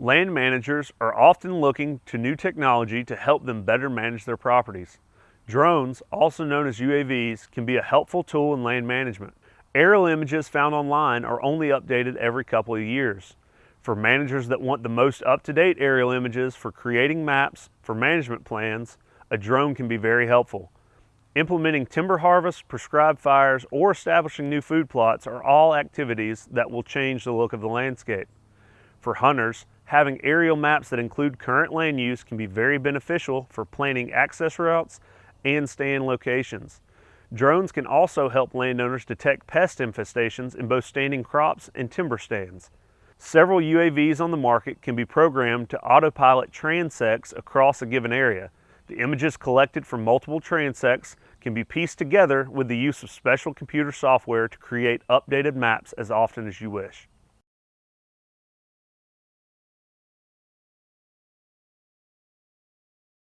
Land managers are often looking to new technology to help them better manage their properties. Drones, also known as UAVs, can be a helpful tool in land management. Aerial images found online are only updated every couple of years. For managers that want the most up-to-date aerial images for creating maps for management plans, a drone can be very helpful. Implementing timber harvest, prescribed fires, or establishing new food plots are all activities that will change the look of the landscape. For hunters, having aerial maps that include current land use can be very beneficial for planning access routes and stand locations. Drones can also help landowners detect pest infestations in both standing crops and timber stands. Several UAVs on the market can be programmed to autopilot transects across a given area. The images collected from multiple transects can be pieced together with the use of special computer software to create updated maps as often as you wish.